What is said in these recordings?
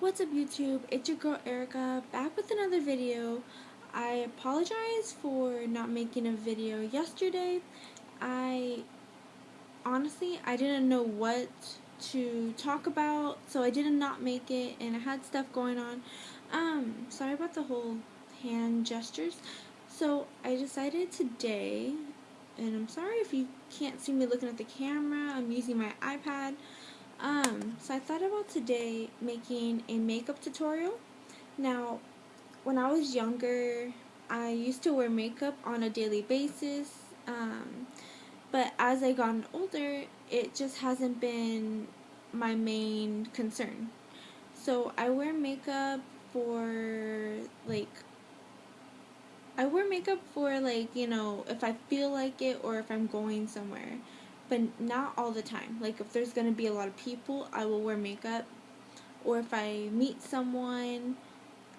What's up YouTube? It's your girl Erica back with another video. I apologize for not making a video yesterday. I honestly I didn't know what to talk about so I did not not make it and I had stuff going on. Um sorry about the whole hand gestures. So I decided today and I'm sorry if you can't see me looking at the camera. I'm using my iPad. Um, so I thought about today making a makeup tutorial. Now, when I was younger, I used to wear makeup on a daily basis. Um, but as I gotten older, it just hasn't been my main concern. So I wear makeup for like I wear makeup for like, you know, if I feel like it or if I'm going somewhere but not all the time. Like if there's gonna be a lot of people, I will wear makeup. Or if I meet someone,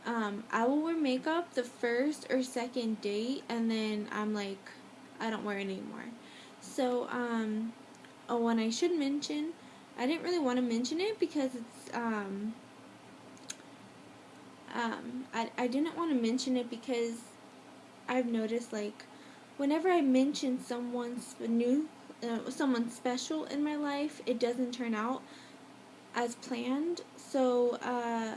um, I will wear makeup the first or second date, and then I'm like, I don't wear it anymore. So, um, oh, one I should mention, I didn't really want to mention it because it's, um, um, I, I didn't want to mention it because I've noticed like whenever I mention someone's new uh, someone special in my life, it doesn't turn out as planned. So uh,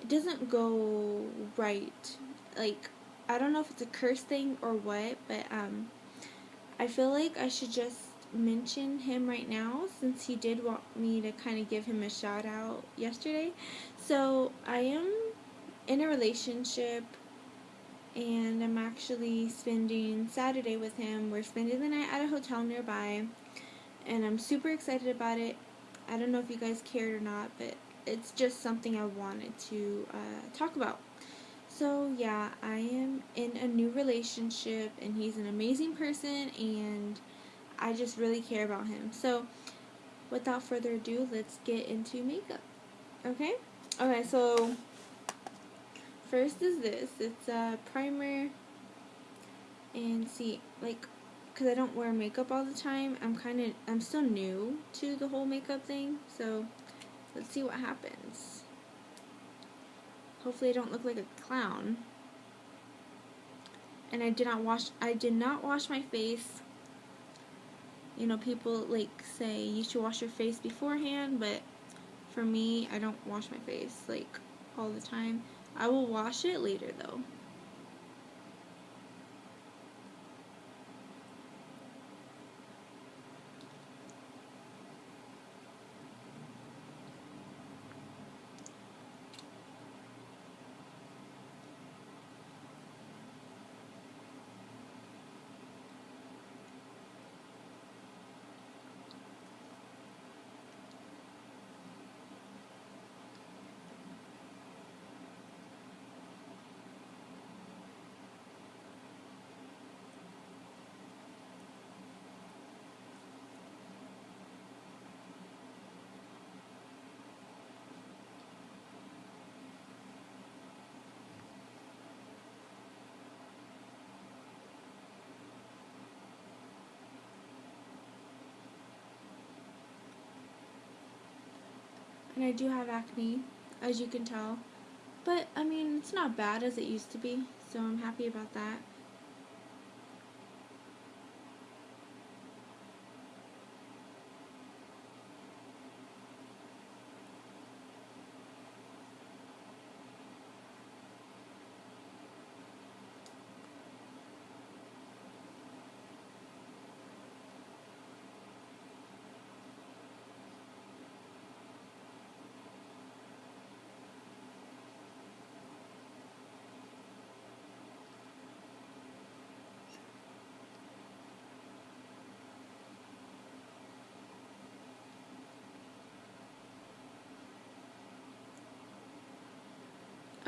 it doesn't go right. Like I don't know if it's a curse thing or what, but um, I feel like I should just mention him right now since he did want me to kind of give him a shout out yesterday. So I am in a relationship and I'm actually spending Saturday with him. We're spending the night at a hotel nearby, and I'm super excited about it. I don't know if you guys cared or not, but it's just something I wanted to uh, talk about. So, yeah, I am in a new relationship, and he's an amazing person, and I just really care about him. So, without further ado, let's get into makeup. Okay? Okay, so first is this. It's a primer. And see, like, because I don't wear makeup all the time, I'm kind of, I'm still new to the whole makeup thing. So, let's see what happens. Hopefully I don't look like a clown. And I did not wash, I did not wash my face. You know, people, like, say you should wash your face beforehand, but for me, I don't wash my face, like, all the time. I will wash it later though. And I do have acne, as you can tell. But, I mean, it's not bad as it used to be, so I'm happy about that.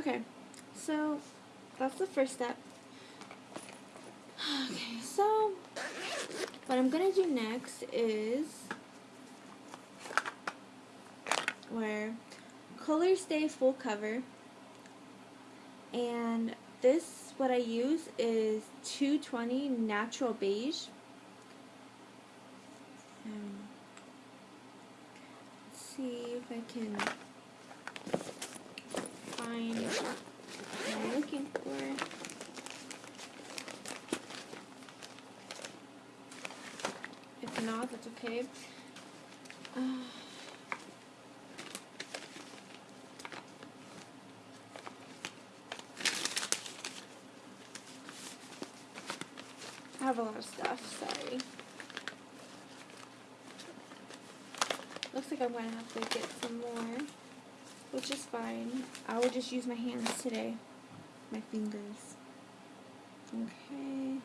Okay, so that's the first step. Okay, so what I'm going to do next is where color stay full cover and this what I use is 220 natural beige um, let's see if I can find what I'm looking for. If not, that's okay. Uh, I have a lot of stuff, sorry. Looks like I'm going to have to get some more, which is fine. I will just use my hands today, my fingers. Okay,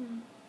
Hmm.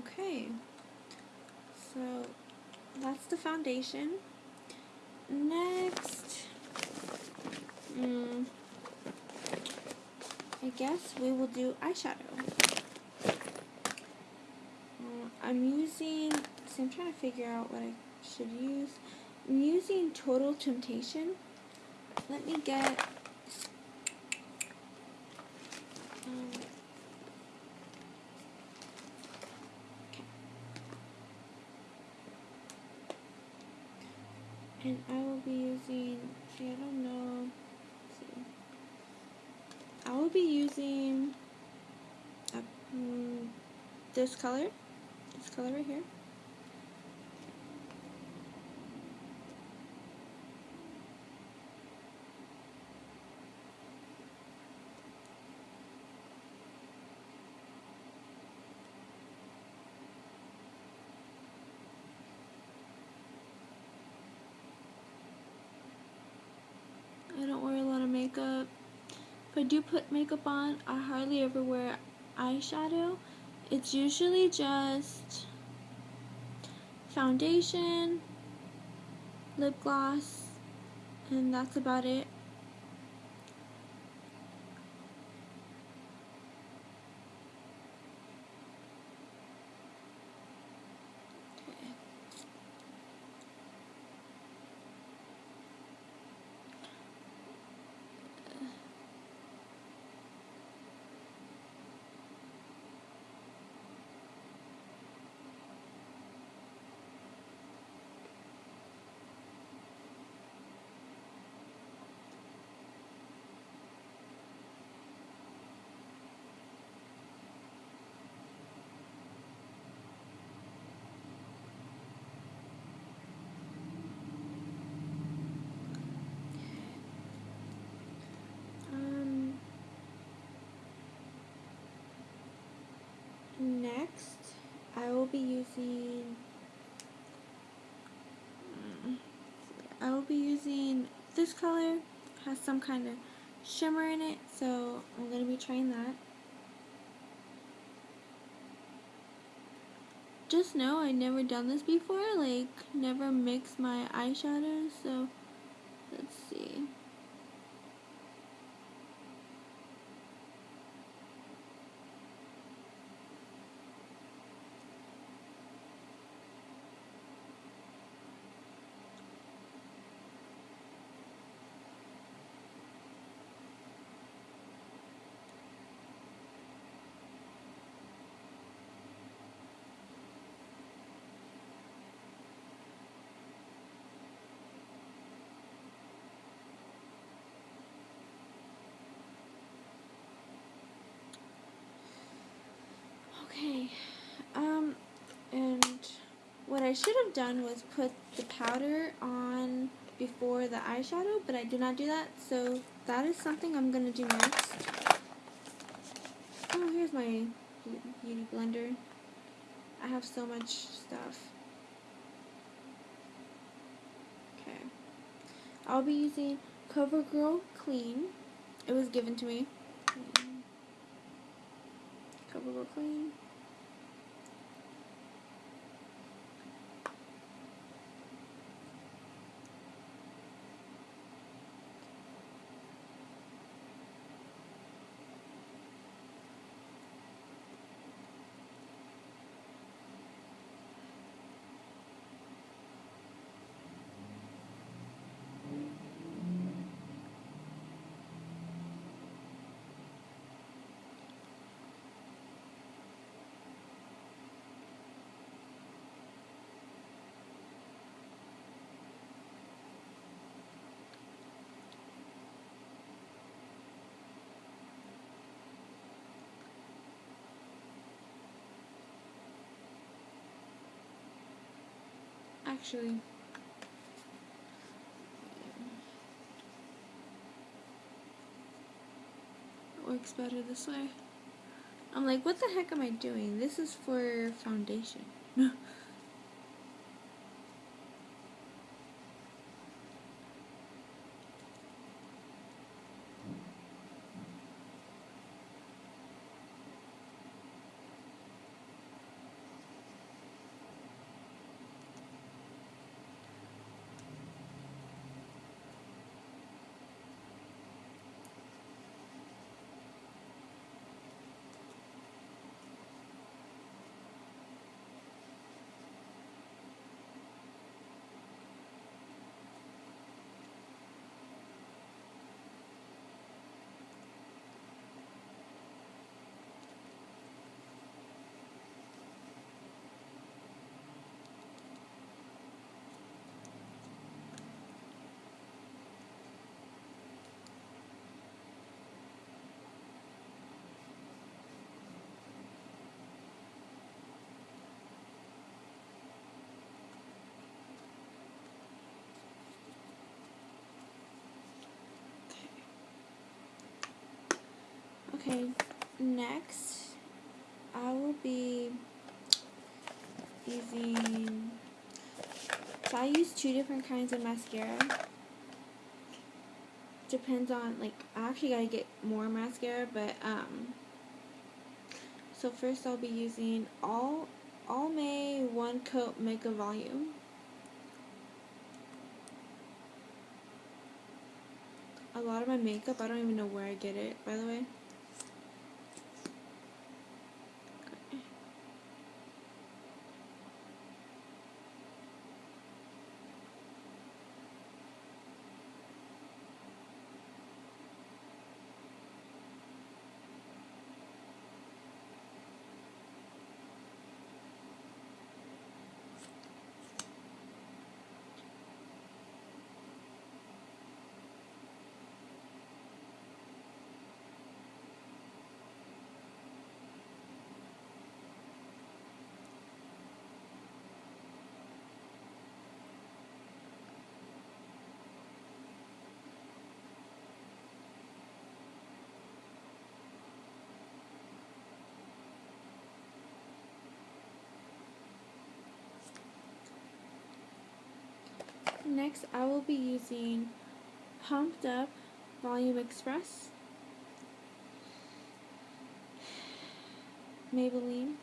Okay, so that's the foundation. Next, mm, I guess we will do eyeshadow. Uh, I'm using, I'm trying to figure out what I should use. I'm using Total Temptation. Let me get um, and I will be using, I don't know, see. I will be using uh, mm, this color, this color right here. I don't wear a lot of makeup. If I do put makeup on, I hardly ever wear eyeshadow. It's usually just foundation, lip gloss, and that's about it. Next, I will be using. I will be using this color. Has some kind of shimmer in it, so I'm gonna be trying that. Just know I never done this before, like never mixed my eyeshadows, so let's see. Okay. Um, and what I should have done was put the powder on before the eyeshadow, but I did not do that, so that is something I'm going to do next. Oh, here's my beauty blender. I have so much stuff. Okay. I'll be using CoverGirl Clean. It was given to me. CoverGirl Clean. Actually, it works better this way. I'm like, what the heck am I doing? This is for foundation. Okay, next I will be using, so I use two different kinds of mascara. Depends on, like, I actually gotta get more mascara, but, um, so first I'll be using All, Almay One Coat Mega Volume. A lot of my makeup, I don't even know where I get it, by the way. Next, I will be using Pumped Up Volume Express, Maybelline,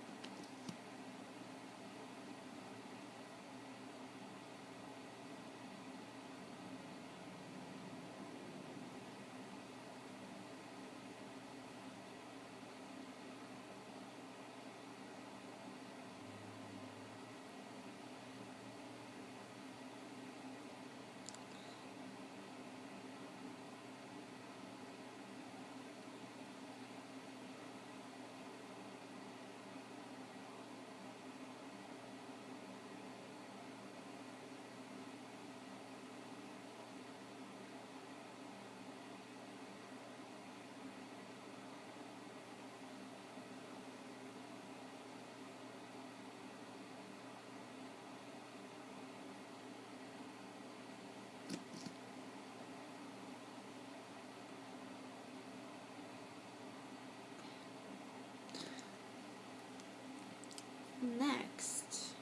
Next,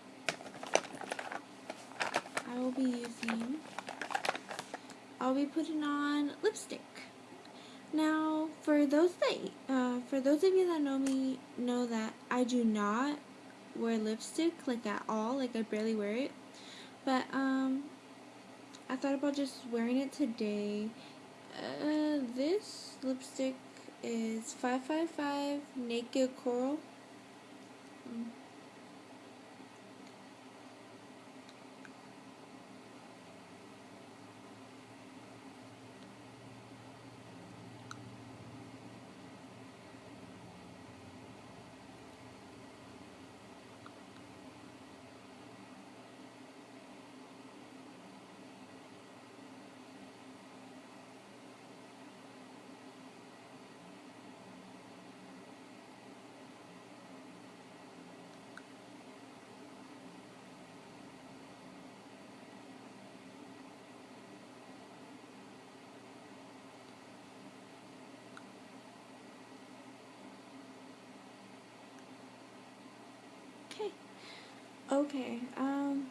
I will be using, I'll be putting on lipstick. Now, for those that, uh, for those of you that know me, know that I do not wear lipstick, like at all, like I barely wear it. But, um, I thought about just wearing it today. Uh, this lipstick is 555 Naked Coral. Mm. Okay. Okay, um,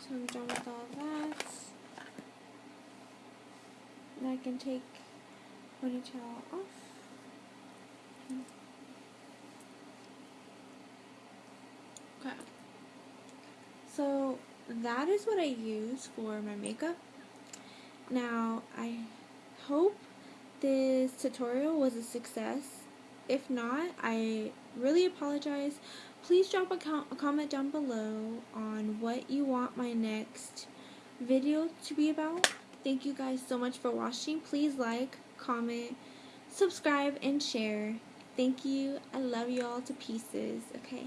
so I'm done with all that. And I can take ponytail off. Okay. So that is what I use for my makeup. Now, I hope this tutorial was a success if not, I really apologize. Please drop a, com a comment down below on what you want my next video to be about. Thank you guys so much for watching. Please like, comment, subscribe, and share. Thank you. I love you all to pieces. Okay.